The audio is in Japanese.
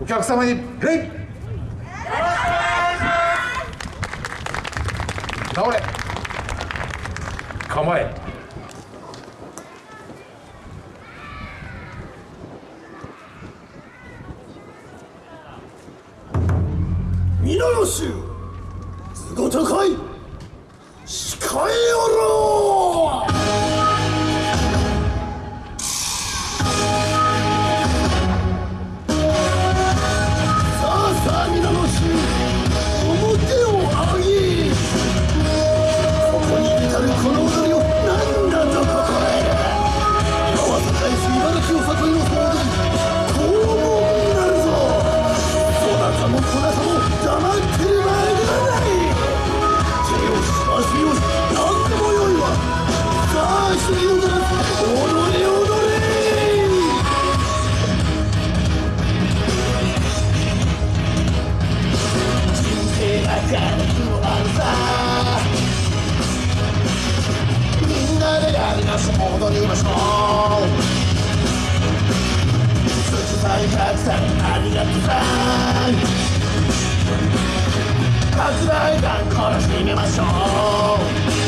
お客様に礼倒れ。構え。皆の衆図ごとかい誓いおろう。さありがとさ発売が殺してみましょう